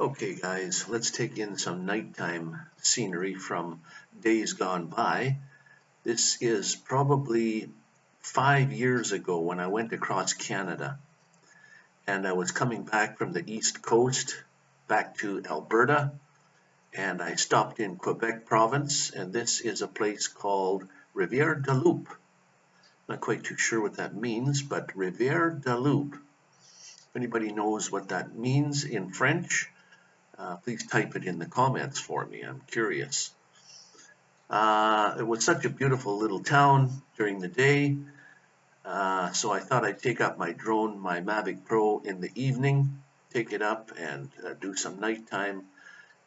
Okay guys, let's take in some nighttime scenery from days gone by. This is probably five years ago when I went across Canada and I was coming back from the east coast back to Alberta and I stopped in Quebec province and this is a place called Rivière de Loup. Not quite too sure what that means but Rivière de Loup. If anybody knows what that means in French, uh, please type it in the comments for me. I'm curious. Uh, it was such a beautiful little town during the day. Uh, so I thought I'd take up my drone, my Mavic Pro in the evening, take it up and uh, do some nighttime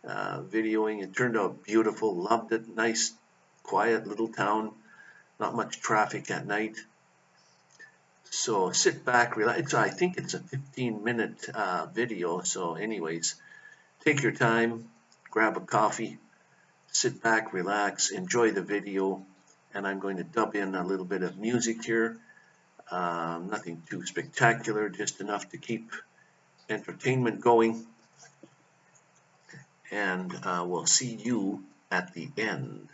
uh, videoing. It turned out beautiful, loved it, nice, quiet little town, not much traffic at night. So sit back, relax. I think it's a 15 minute uh, video. So anyways, Take your time, grab a coffee, sit back, relax, enjoy the video, and I'm going to dub in a little bit of music here. Um, nothing too spectacular, just enough to keep entertainment going. And uh, we'll see you at the end.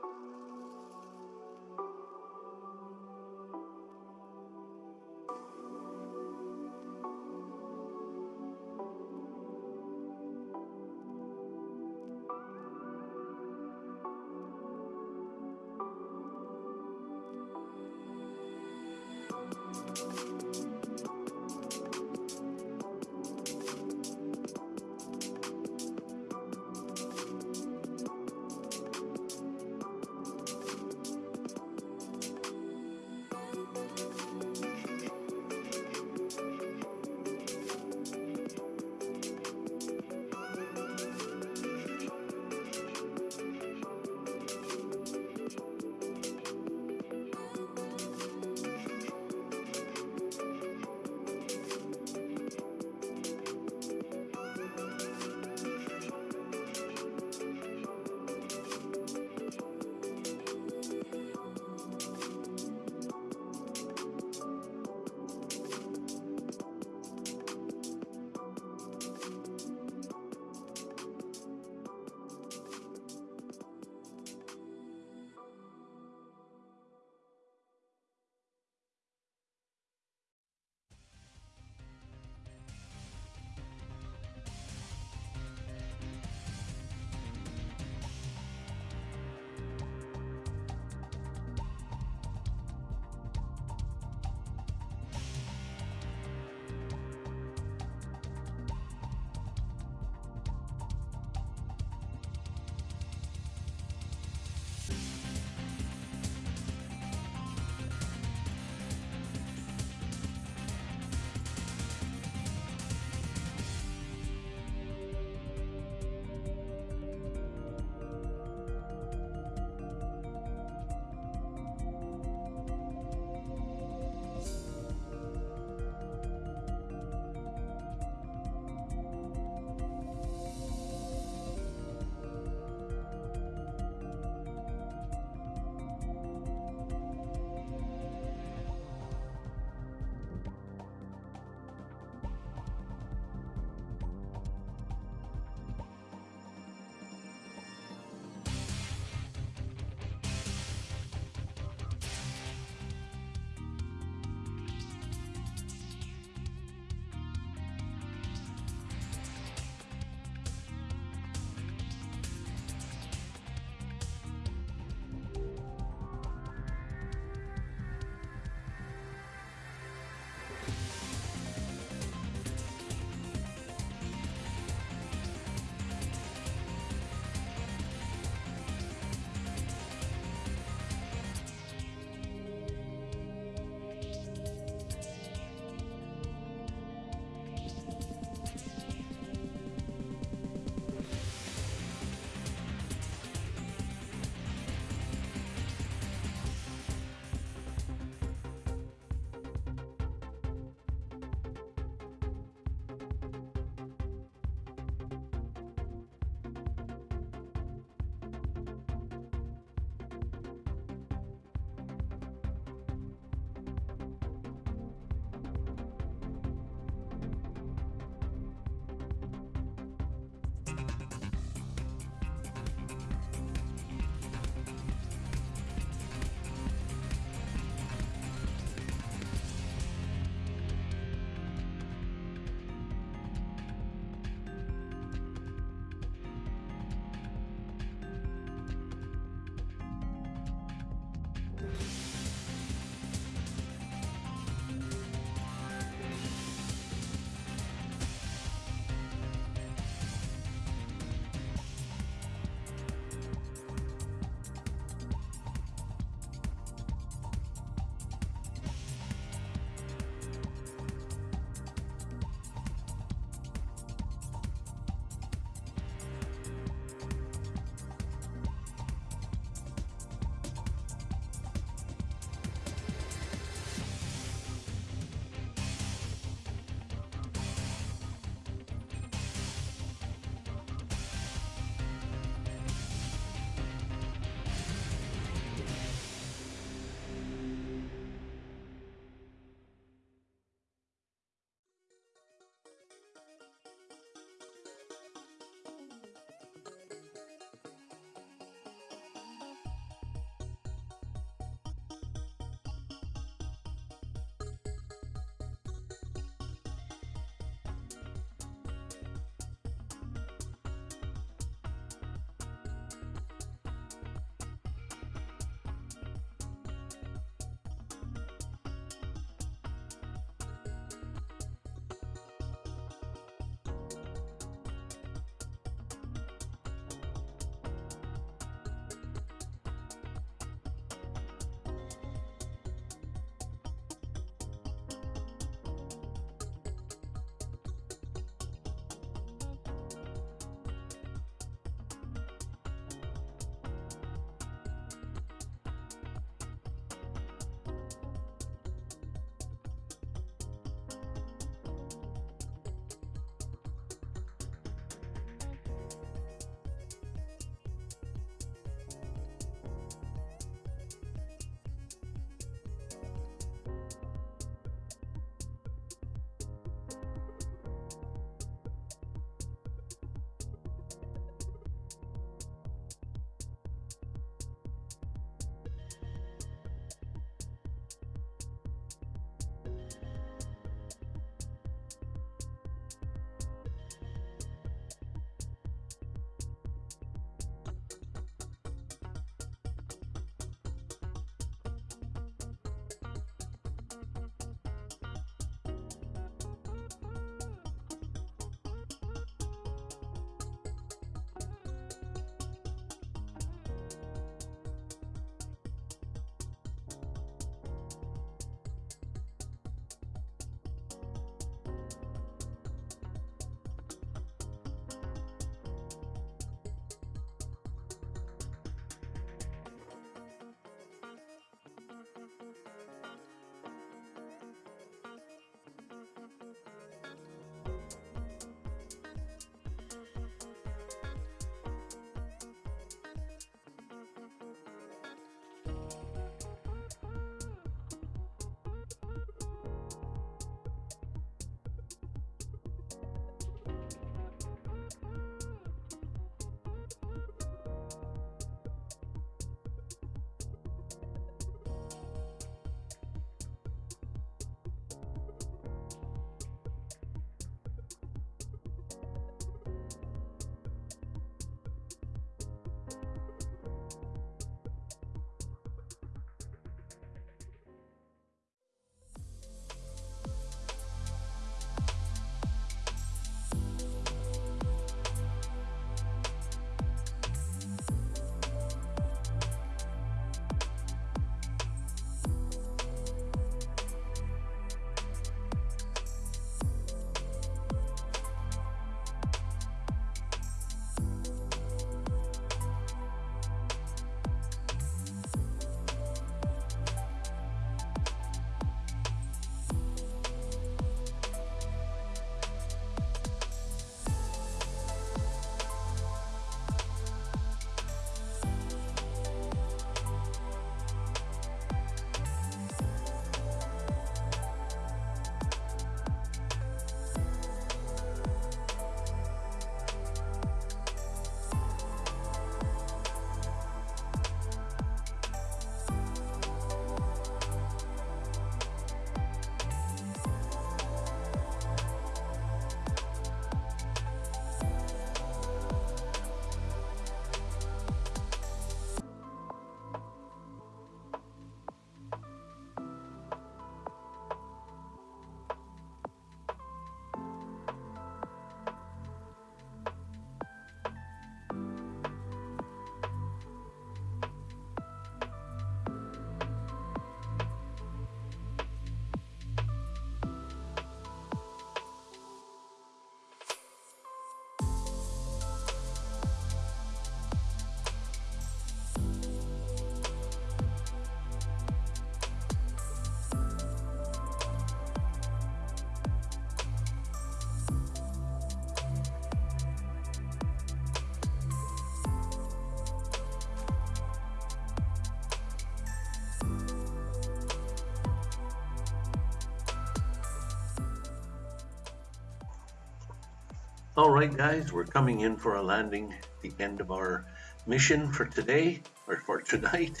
All right, guys, we're coming in for a landing, the end of our mission for today, or for tonight.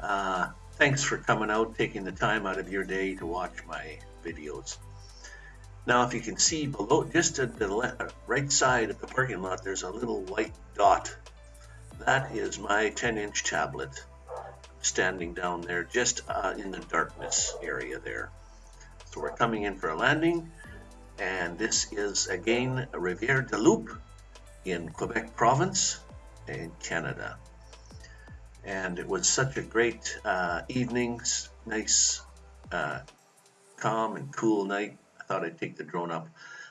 Uh, thanks for coming out, taking the time out of your day to watch my videos. Now, if you can see below, just at the left, right side of the parking lot, there's a little white dot. That is my 10-inch tablet standing down there, just uh, in the darkness area there. So we're coming in for a landing, and this is again Rivière de Loup in Quebec province in Canada. And it was such a great uh, evening, nice, uh, calm and cool night I thought I'd take the drone up.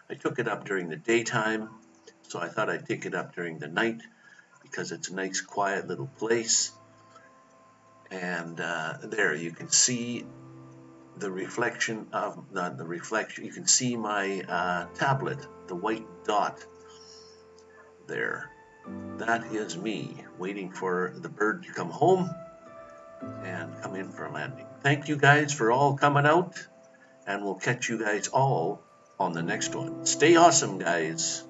I took it up during the daytime, so I thought I'd take it up during the night because it's a nice quiet little place. And uh, there you can see the reflection of the, the reflection. You can see my uh, tablet, the white dot there. That is me waiting for the bird to come home and come in for a landing. Thank you guys for all coming out and we'll catch you guys all on the next one. Stay awesome, guys.